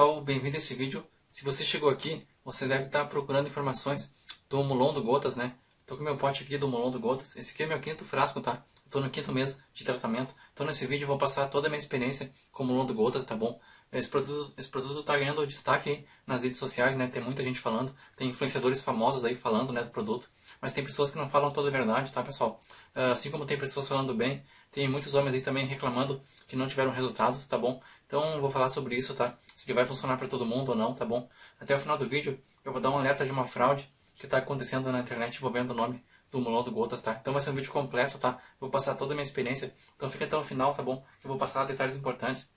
Pessoal, bem-vindo a esse vídeo. Se você chegou aqui, você deve estar procurando informações do Mulon do Gotas, né? Tô com meu pote aqui do Mulon do Gotas. Esse aqui é meu quinto frasco, tá? Tô no quinto mês de tratamento. Então nesse vídeo eu vou passar toda a minha experiência com o Mulon do Gotas, tá bom? Esse produto, esse produto tá ganhando destaque aí nas redes sociais, né? Tem muita gente falando, tem influenciadores famosos aí falando, né, do produto. Mas tem pessoas que não falam toda a verdade, tá, pessoal? Ah, assim como tem pessoas falando bem, tem muitos homens aí também reclamando que não tiveram resultados, tá bom? Então vou falar sobre isso, tá? Se ele vai funcionar para todo mundo ou não, tá bom? Até o final do vídeo eu vou dar um alerta de uma fraude que está acontecendo na internet envolvendo o nome do Mulon do Gotas, tá? Então vai ser um vídeo completo, tá? Vou passar toda a minha experiência. Então fica até o final, tá bom? Que eu vou passar detalhes importantes.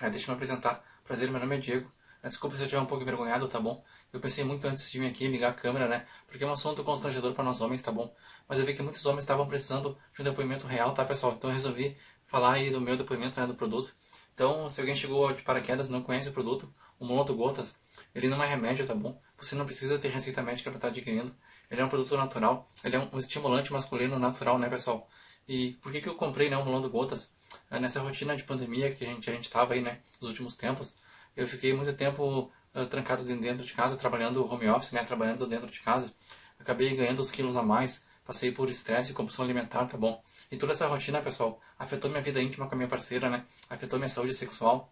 Deixa eu me apresentar. Prazer, meu nome é Diego. É, desculpa se eu estiver um pouco envergonhado, tá bom? Eu pensei muito antes de vir aqui ligar a câmera, né? Porque é um assunto constrangedor para nós homens, tá bom? Mas eu vi que muitos homens estavam precisando de um depoimento real, tá, pessoal? Então eu resolvi falar aí do meu depoimento, né, do produto. Então, se alguém chegou de paraquedas não conhece o produto, o Monoto Gotas, ele não é remédio, tá bom? Você não precisa ter receita médica para estar adquirindo. Ele é um produto natural, ele é um estimulante masculino natural, né, pessoal? E por que, que eu comprei né, o Molando Gotas? É, nessa rotina de pandemia que a gente a estava aí, né, nos últimos tempos, eu fiquei muito tempo uh, trancado dentro de casa, trabalhando home office, né, trabalhando dentro de casa. Acabei ganhando os quilos a mais, passei por estresse e compulsão alimentar, tá bom? E toda essa rotina, pessoal, afetou minha vida íntima com a minha parceira, né? Afetou minha saúde sexual.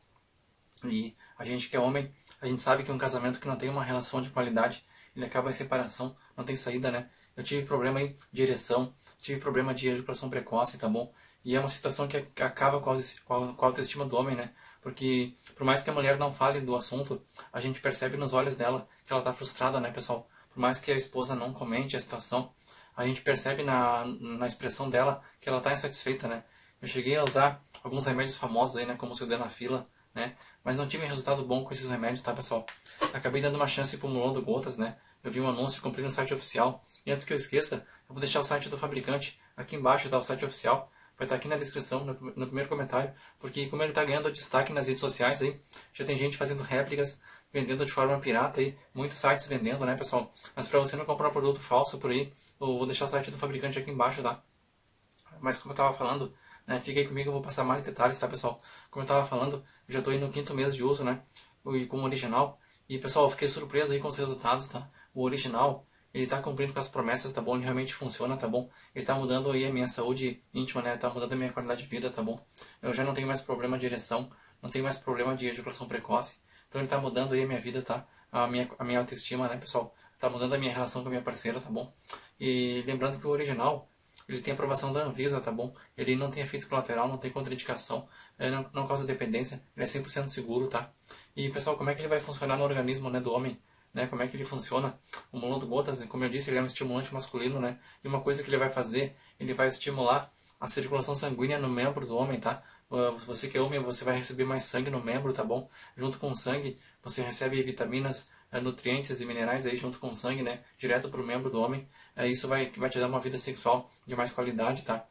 E a gente que é homem, a gente sabe que um casamento que não tem uma relação de qualidade, ele acaba em separação, não tem saída, né? Eu tive problema aí de ereção, tive problema de ejaculação precoce, tá bom? E é uma situação que acaba com a autoestima do homem, né? Porque por mais que a mulher não fale do assunto, a gente percebe nos olhos dela que ela tá frustrada, né, pessoal? Por mais que a esposa não comente a situação, a gente percebe na, na expressão dela que ela tá insatisfeita, né? Eu cheguei a usar alguns remédios famosos aí, né, como o sildenafila, né? Mas não tive resultado bom com esses remédios, tá, pessoal? Acabei dando uma chance pro Mulon do Gotas, né? Eu vi um anúncio, comprei no site oficial. E antes que eu esqueça, eu vou deixar o site do fabricante. Aqui embaixo tá o site oficial. Vai estar aqui na descrição, no, primeiro comentário. Porque como ele está ganhando destaque nas redes sociais aí, já tem gente fazendo réplicas, vendendo de forma pirata aí. Muitos sites vendendo, né, pessoal? Mas para você não comprar um produto falso por aí, eu vou deixar o site do fabricante aqui embaixo, tá? Mas como eu estava falando, né? Fica aí comigo, eu vou passar mais detalhes, tá pessoal? Como eu estava falando, já estou no quinto mês de uso, né? E com o original. E pessoal, fiquei surpreso aí com os resultados, tá? O original, ele está cumprindo com as promessas, tá bom? Ele realmente funciona, tá bom? Ele está mudando aí a minha saúde íntima, né? Está mudando a minha qualidade de vida, tá bom? Eu já não tenho mais problema de ereção, não tenho mais problema de ejaculação precoce. Então ele está mudando aí a minha vida, tá? A minha, a minha autoestima, né, pessoal? Está mudando a minha relação com a minha parceira, tá bom? E lembrando que o original, ele tem aprovação da Anvisa, tá bom? Ele não tem efeito colateral, não tem contraindicação, não, não causa dependência, ele é 100% seguro, tá? E pessoal, como é que ele vai funcionar no organismo né, do homem? Né, como é que ele funciona? O Molando Gotas, como eu disse, ele é um estimulante masculino, né? E uma coisa que ele vai fazer, ele vai estimular a circulação sanguínea no membro do homem, tá? Ah, você que é homem, você vai receber mais sangue no membro, tá bom? Junto com o sangue, você recebe vitaminas é, nutrientes e minerais aí junto com o sangue, né, direto para o membro do homem, é, isso vai, vai te dar uma vida sexual de mais qualidade, tá?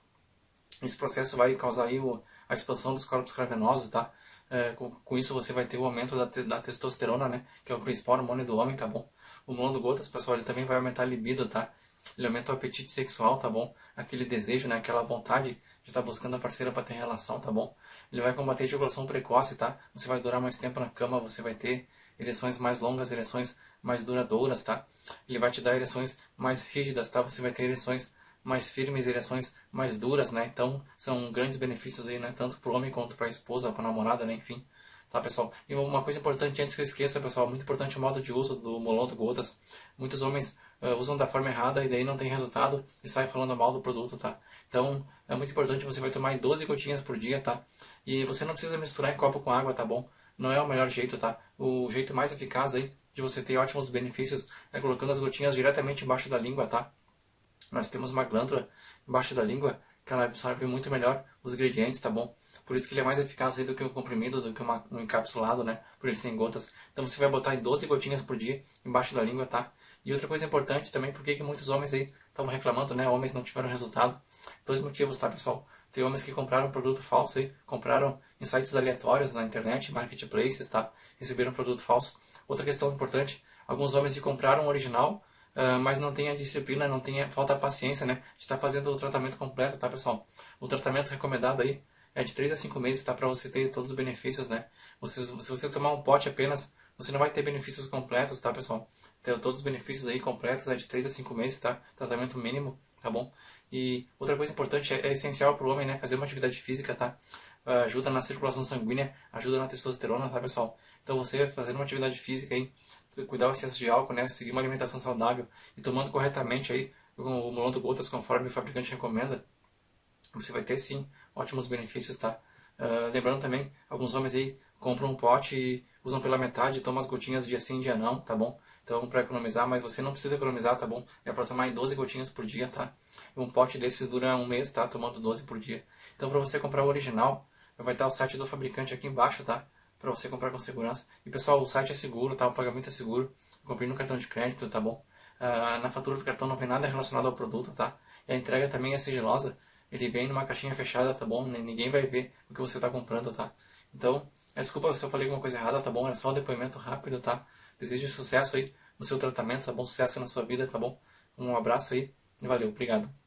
Esse processo vai causar aí o, a expansão dos corpos cavernosos, tá? É, com, com, isso você vai ter o aumento da, da testosterona, né, que é o principal hormônio do homem, tá bom? O mono gotas, pessoal, ele também vai aumentar a libido, tá? Ele aumenta o apetite sexual, tá bom? Aquele desejo, né, aquela vontade de estar tá buscando a parceira para ter relação, tá bom? Ele vai combater a ejaculação precoce, tá? Você vai durar mais tempo na cama, você vai ter ereções mais longas, ereções mais duradouras, tá? Ele vai te dar ereções mais rígidas, tá? Você vai ter ereções mais firmes, ereções mais duras, né? Então, são grandes benefícios aí, né? Tanto para o homem quanto para a esposa, para a namorada, né? Enfim, tá, pessoal? E uma coisa importante, antes que eu esqueça, pessoal, muito importante o modo de uso do Moloto Gotas. Muitos homens uh, usam da forma errada e daí não tem resultado e sai falando mal do produto, tá? Então, é muito importante, você vai tomar 12 gotinhas por dia, tá? E você não precisa misturar em copo com água, tá bom? não é o melhor jeito, tá? O jeito mais eficaz aí de você ter ótimos benefícios é colocando as gotinhas diretamente embaixo da língua, tá? Nós temos uma glândula embaixo da língua que ela absorve muito melhor os ingredientes, tá bom? Por isso que ele é mais eficaz aí do que um comprimido, do que uma, um encapsulado, né? Por ele ser em gotas. Então você vai botar em 12 gotinhas por dia embaixo da língua, tá? E outra coisa importante também, porque que muitos homens aí estavam reclamando, né? Homens não tiveram resultado. Dois motivos, tá, pessoal? Tem homens que compraram produto falso aí, compraram em sites aleatórios na internet, marketplaces, tá? Receberam produto falso. Outra questão importante, alguns homens que compraram o original, uh, mas não tem a disciplina, não tem a, falta a paciência, né? De estar tá fazendo o tratamento completo, tá, pessoal? O tratamento recomendado aí é de 3 a 5 meses, tá? Para você ter todos os benefícios, né? Você, se você tomar um pote apenas, você não vai ter benefícios completos, tá, pessoal? Então, todos os benefícios aí completos é de 3 a 5 meses, tá? Tratamento mínimo, tá bom? E outra coisa importante, é, é essencial para o homem, né? Fazer uma atividade física, tá? Uh, ajuda na circulação sanguínea, ajuda na testosterona, tá, pessoal? Então, você fazendo uma atividade física aí, cuidar do excesso de álcool, né? Seguir uma alimentação saudável e tomando corretamente aí o Molon Gotas conforme o fabricante recomenda, você vai ter sim ótimos benefícios, tá? Uh, lembrando também, alguns homens aí compram um pote e usam pela metade, tomam as gotinhas dia sim, dia não, tá bom? Então, para economizar, mas você não precisa economizar, tá bom? É para tomar em 12 gotinhas por dia, tá? Um pote desses dura um mês, tá? Tomando 12 por dia. Então, para você comprar o original, vai estar o site do fabricante aqui embaixo, tá? Para você comprar com segurança. E pessoal, o site é seguro, tá? O pagamento é seguro. Eu comprei no cartão de crédito, tá bom? Uh, na fatura do cartão não vem nada relacionado ao produto, tá? E a entrega também é sigilosa. Ele vem numa caixinha fechada, tá bom? Ninguém vai ver o que você está comprando, tá? Então, é, desculpa se eu falei alguma coisa errada, tá bom? É só um depoimento rápido, tá? Desejo sucesso aí no seu tratamento, tá bom? Sucesso na sua vida, tá bom? Um abraço aí e valeu, obrigado.